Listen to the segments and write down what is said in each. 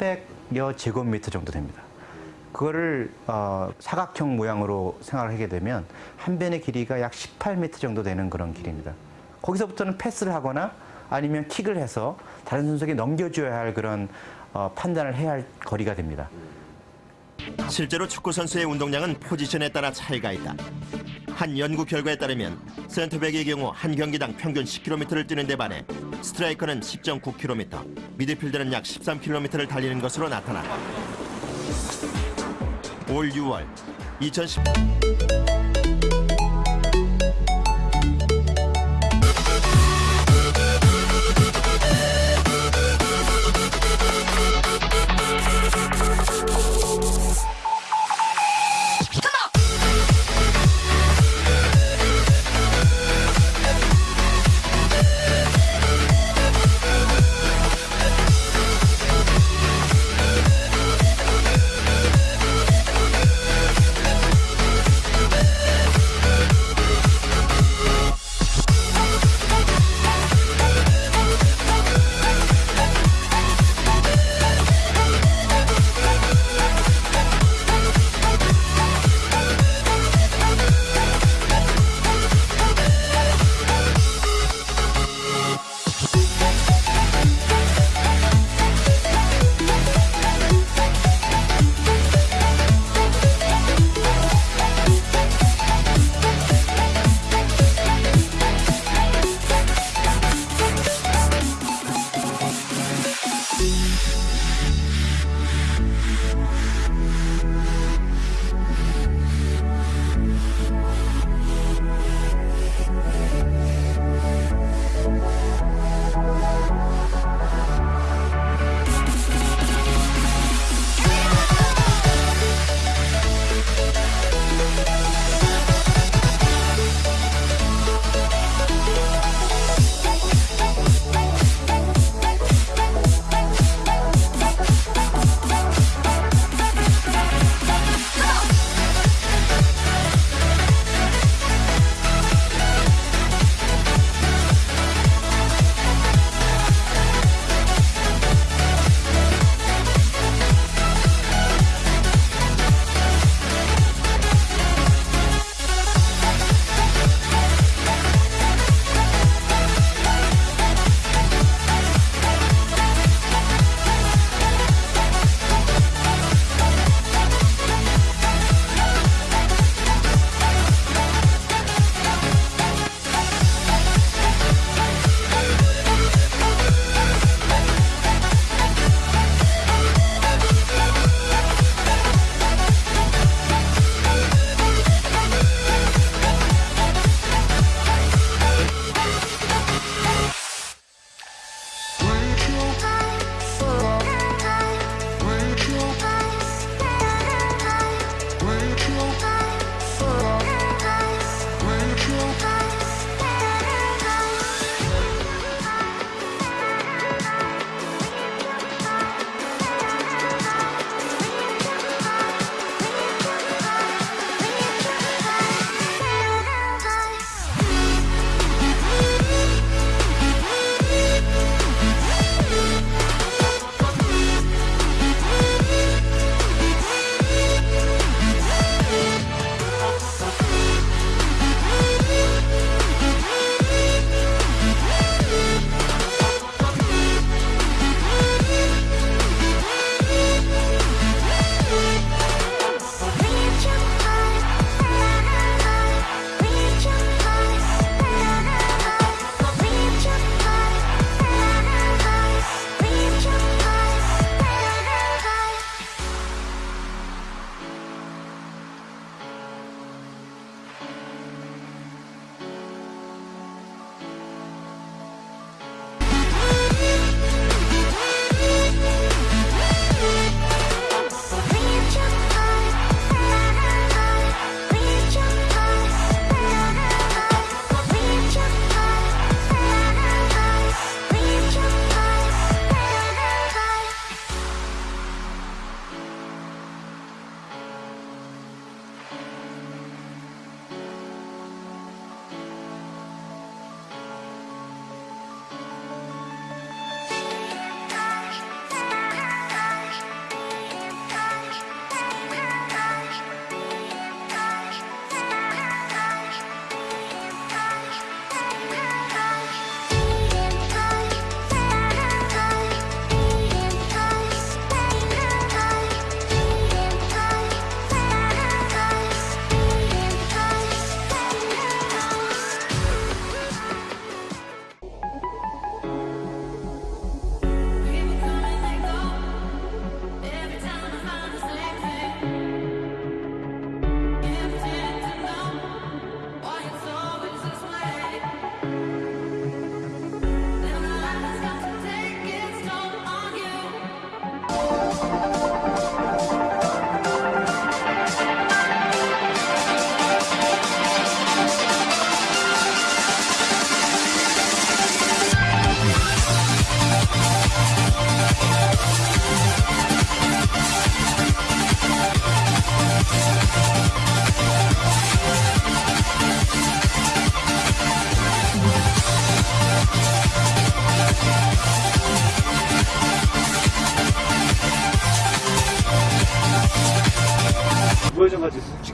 300여 제곱미터 정도 됩니다. 그거를 어, 사각형 모양으로 생각을 하게 되면 한 변의 길이가 약 18m 정도 되는 그런 길입니다. 거기서부터는 패스를 하거나 아니면 킥을 해서 다른 선수에게 넘겨줘야 할 그런 어, 판단을 해야 할 거리가 됩니다. 실제로 축구 선수의 운동량은 포지션에 따라 차이가 있다. 한 연구 결과에 따르면 센터백의 경우 한 경기당 평균 10km를 뛰는 데 반해 스트라이커는 10.9km, 미드필더는 약 13km를 달리는 것으로 나타났다. 올 6월 2010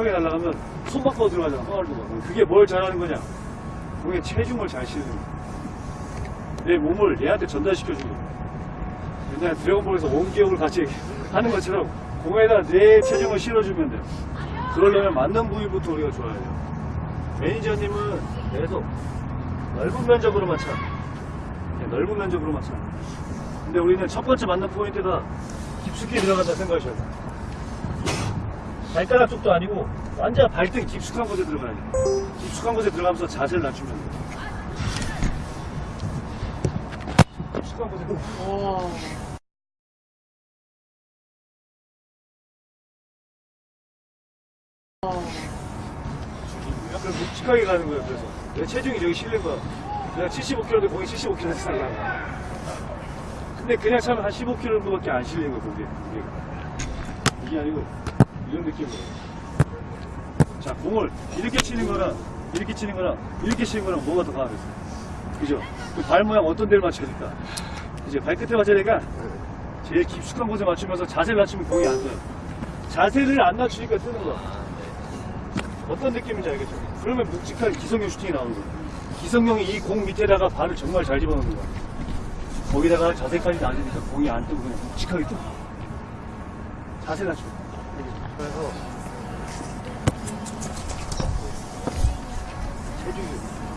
묵직하게 날아가면 손 바꿔 들어가잖아 호날두가 그게 뭘 잘하는 거냐 공의 체중을 잘 실는 거야 내 몸을 얘한테 전달시켜주는 거야 옛날 드래곤볼에서 원기옥을 같이 하는 것처럼 공에다 내 체중을 실어주면 돼요 그러려면 맞는 부위부터 우리가 좋아야 돼요 매니저님은 계속 넓은 면적으로만 차 넓은 면적으로만 차 근데 우리는 첫 번째 맞는 포인트가 깊숙이 들어간다 생각하셔야 돼요 발가락 쪽도 아니고 완전 발등 깊숙한 곳에 들어가야 돼. 깊숙한 곳에 들어가면서 자세를 낮추면 돼. 깊숙한 곳에 들어. 약간 묵직하게 가는 거예요. 그래서 내 체중이 저기 실린 거야. 내가 75kg인데 공이 75kg 살라. 근데 그냥 차면 한 15kg 정도밖에 안 실리는 거야. 그게. 이게 아니고 이런 느낌으로. 자, 공을 이렇게 치는 거랑 이렇게 치는 거랑 이렇게 치는 거랑 뭐가 더 강하겠어요? 그죠? 그 발 모양 어떤 데를 맞춰야 될까? 이제 발끝에 맞춰야 되니까 제일 깊숙한 곳에 맞추면서 자세를 낮추면 공이 안 돼요. 자세를 안 낮추니까 뜨는 거야. 어떤 느낌인지 알겠죠? 그러면 묵직한 기성용 슈팅이 나오는 거야. 기성용이 이 공 밑에다가 발을 정말 잘 집어넣는 거야. 거기다가 자세까지 낮으니까 공이 안 뜨고 그냥 묵직하게 뜨고. 자세 낮추고. 그래서 체중이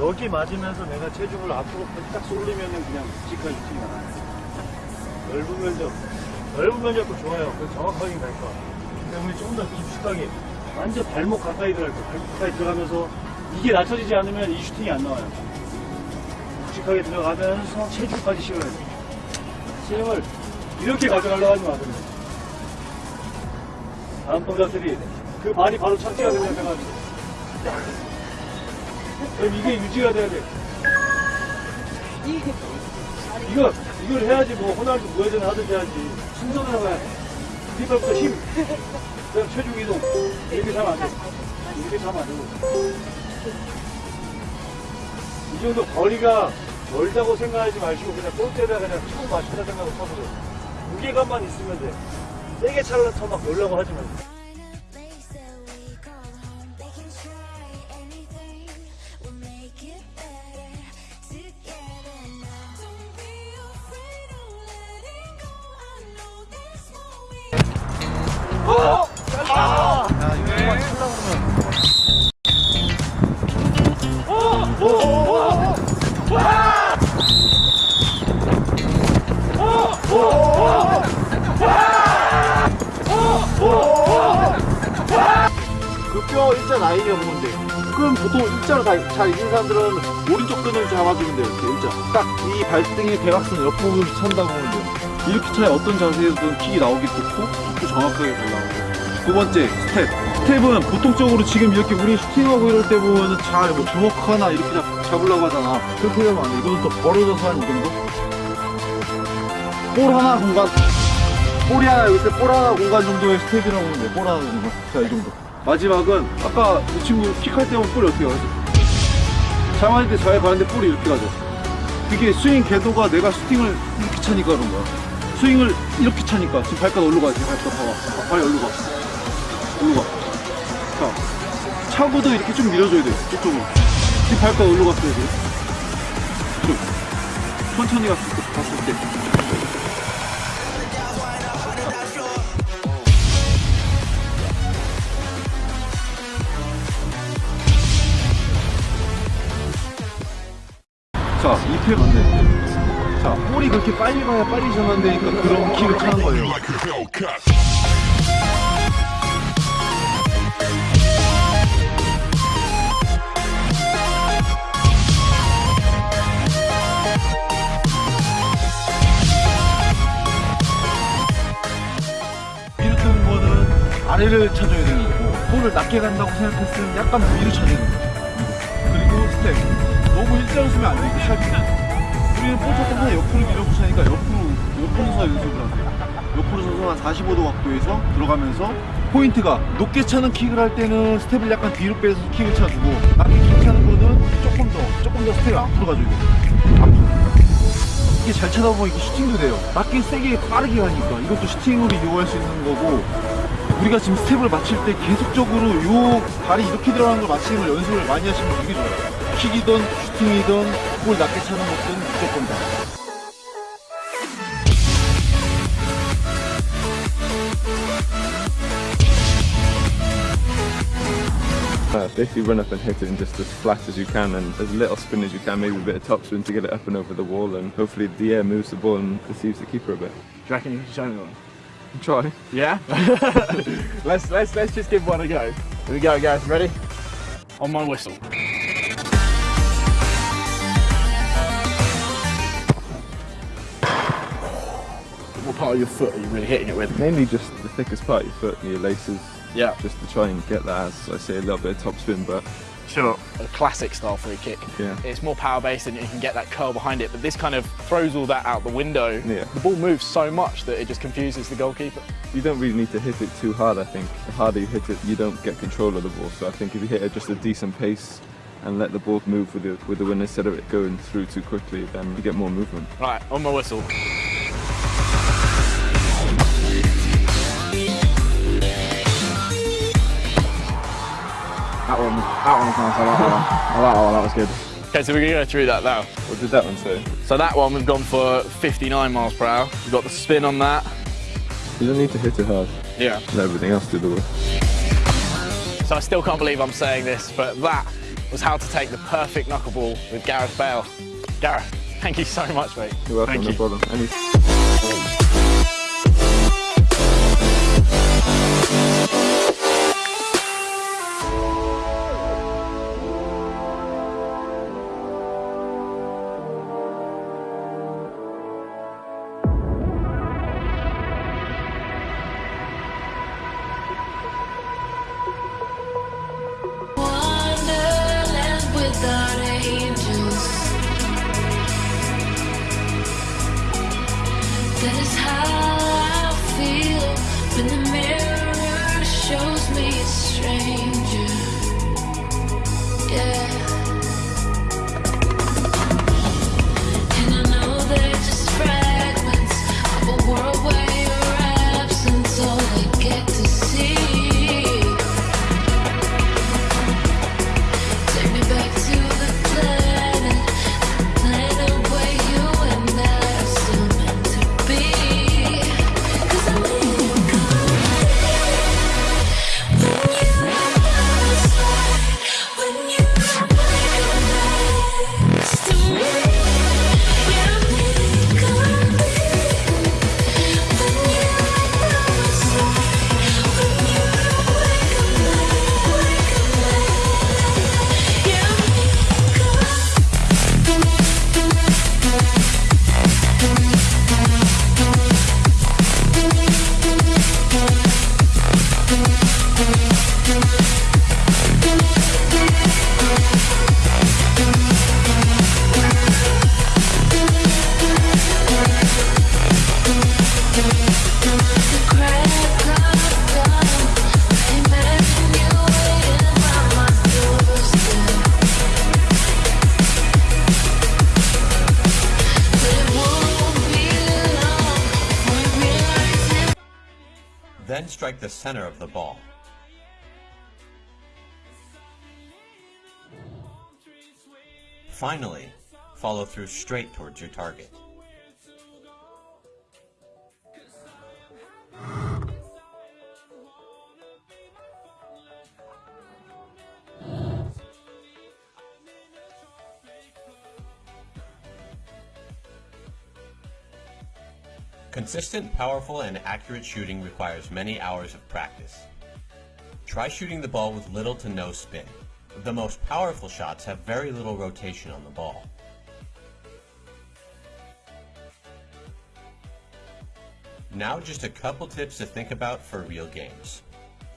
여기 맞으면서 내가 체중을 앞으로 딱 쏠리면은 그냥 슈팅이 나와요. 넓은 면적, 넓은 면적도 좋아요. 그 정확하게 갈 거야. 우리 조금 더 깊숙하게, 완전 발목 가까이 들어갈 거야. 발목 가까이 들어가면서 이게 낮춰지지 않으면 이 슈팅이 안 나와요. 묵직하게 들어가면서 체중까지 실어야 돼. 체중을 이렇게 가져가려고 하지 마세요. 다음 동작들이 그 발이 바로 착지가 되는 생각이 그럼 이게 유지가 돼야 돼. 이거, 이걸 해야지 뭐, 호날두 무회전 하든지 해야지. 순서대로 가야 돼. 뒷발부터 힘. 그다음 체중 이동. 이렇게 하면 안 돼. 이렇게 하면 안 되고. 이 정도 거리가 멀다고 생각하지 마시고 그냥 골대에다 그냥 처음 맞춘다 생각하고 쳐보세요. 무게감만 있으면 돼. 세게 차려서 막 놀라고 하지 말고. 뼈 일자 라인이 없는 건데 그럼 보통 일자로 다, 잘 있는 사람들은 오른쪽 끈을 잡아주면 돼요 이렇게 일자. 딱 이 발등의 대각선 옆부분을 찬다고 보면 돼요. 이렇게 차야 어떤 자세에서든 킥이 나오기 좋고 킥도 정확하게 잘 나오고 두 번째 스텝. 스텝은 보통적으로 지금 이렇게 우리 슈팅하고 이럴 때 보면 잘뭐 주먹 하나 이렇게 잡, 잡으려고 하잖아. 그렇게 하면 안돼 이거는 또 벌어져서 한 이 정도 볼 하나 공간. 볼이 하나 여기 있을 때볼 하나 공간 정도의 스텝이라고 하면 돼볼 하나 공간 자이 정도 마지막은 아까 이 친구 킥할 때 보면 볼이 어떻게 가죠? 잘 맞을 때잘 가는데 볼이 이렇게 가죠. 그게 스윙 궤도가 내가 슈팅을 이렇게 차니까 그런 거야. 스윙을 이렇게 차니까 지금 발가락 지금 발가락 봐봐. 발이 올로 가. 올로 가자 차고도 이렇게 좀 밀어줘야 돼 이쪽으로. 지금 발가락 갔어요 지금. 좀 천천히 갔을 때 갔을 때 자, 2패 맞네. 자, 볼이 그렇게 빨리 가야 빨리 전환되니까 그런 킥을 차는 거예요. 아래를 쳐줘야 되는 거고, 볼을 낮게 간다고 생각했으면 약간 위로 쳐야 되는 거죠. 일자로 쓰면 안 돼, 샵이. 우리는 볼 쳤을 때 옆으로 밀어붙이니까 옆으로, 옆으로 서서 연습을 하세요. 옆으로 서서 한 45도 각도에서 들어가면서 포인트가 높게 차는 킥을 할 때는 스텝을 약간 뒤로 빼서 킥을 차주고 낮게 킥 차는 거는 조금 더, 조금 더 스텝을 앞으로 돼요. 앞으로. 이게 잘 차다 보면 슈팅도 돼요. 낮게 세게 빠르게 가니까 이것도 슈팅으로 이용할 수 있는 거고 우리가 지금 스텝을 맞출 때 계속적으로 요 발이 이렇게 들어가는 걸 맞추는 걸 연습을 많이 하시면 되게 좋아요. 킥이든 슈팅이든 볼 낮게 차는 것든 무조건 다. Uh, basically run up and hit it in just as flat as you can and as little spin as you can, maybe a bit of top spin to get it up and over the wall and hopefully the air moves the ball and deceives the keeper a bit. Do you reckon you can show me one? Try. Yeah? let's let's let's just give one a go. Here we go guys, ready? On my whistle. Part of your foot are you really hitting it with? Mainly just the thickest part of your foot and your laces Yeah. just to try and get that as I say a little bit of top spin but Sure. A classic style free kick. Yeah. It's more power based and you can get that curl behind it, but this kind of throws all that out the window. Yeah. The ball moves so much that it just confuses the goalkeeper. you don't really need to hit it too hard I think. The harder you hit it you don't get control of the ball so I think if you hit it just a decent pace and let the ball move with the, with the wind instead of it going through too quickly then you get more movement. Right, on my whistle. That one, that one was nice. I like that one. I like that one. That was good. Okay, so we're gonna go through that now. What did that one say? So that one we've gone for 59 miles per hour. We've got the spin on that. You don't need to hit it hard. Yeah. Let everything else do the work. So I still can't believe I'm saying this, but that was how to take the perfect knuckleball with Gareth Bale. Gareth, thank you so much, mate. You're welcome, Thank no you. problem. That is how I feel when the mirror shows me a stranger. Yeah. Strike the center of the ball. Finally, follow through straight towards your target. Consistent, powerful, and accurate shooting requires many hours of practice. Try shooting the ball with little to no spin. The most powerful shots have very little rotation on the ball. Now just a couple tips to think about for real games.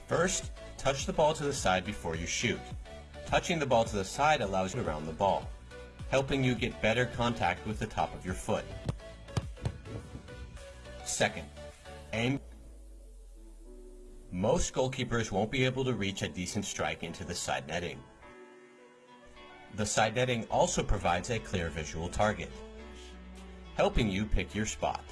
First, touch the ball to the side before you shoot. Touching the ball to the side allows you around the ball, helping you get better contact with the top of your foot. Second, aim. Most goalkeepers won't be able to reach a decent strike into the side netting. The side netting also provides a clear visual target, helping you pick your spot.